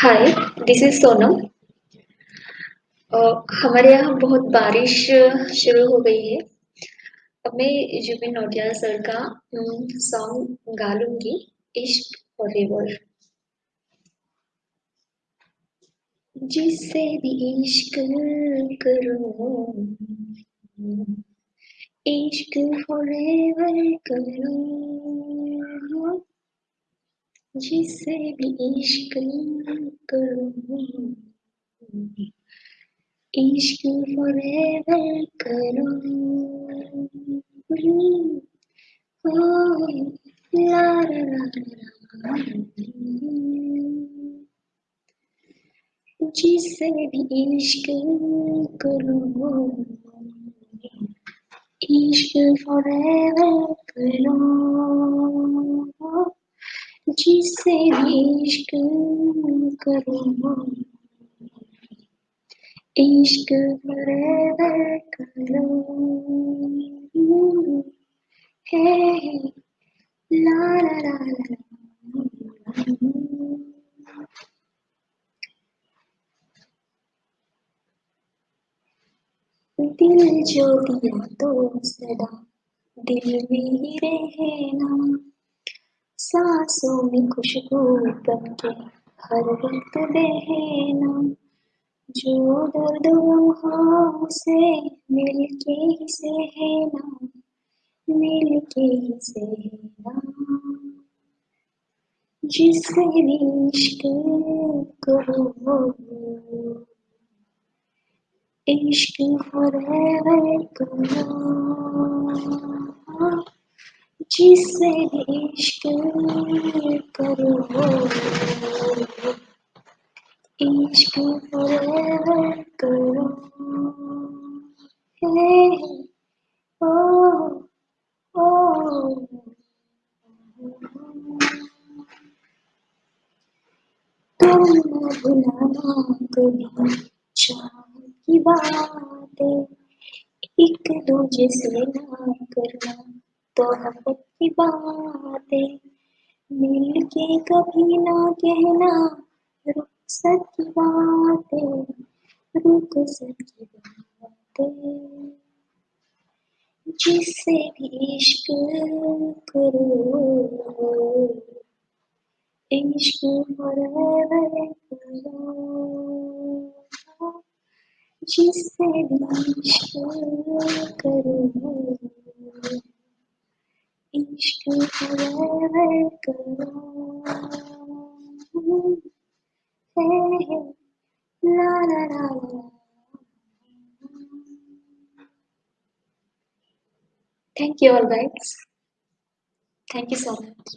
Hi this is Sonam हमारे यहाँ बहुत बारिश शुरू हो गई है। अब मैं जुबिन नौटियाल सर का सॉन्ग गा लूँगी, इश्क फॉरएवर जिससे भी इश्क करो, इश्क फॉरएवर करो जिससे भी इश्क करो, इश्क फॉरएवर करो। ओ ला ला ला जिससे भी इश्क करो, इश्क फॉरएवर करो। जिससे इश्क करो इश्क करो हे। ला ला ला ला। दिल जो दिया तो सदा दिल में ही रहना। सांसों में खुशबू बन के हर वक्त बहना, जो दर्द हाँ से मिल के ही सहना मिल के ही सहना। जिससे इश्क करो इश्क फॉरएवर करो जिससे भी इश्क करो। इश्क करो। हे ओ ओ। तुम भुलाना कभी चाह की बातें, एक दूजे से ना करना। तो मोहब्बत की बातें मिल के कभी ना कहना रुखसत की बातें रुखसत की बातें, जिससे भी इश्क करो। इश्क करो जिससे भी इश्क करो। इश्क फॉरएवर करो हे हे ला ला ला ला Thank you all guys. Thank you so much.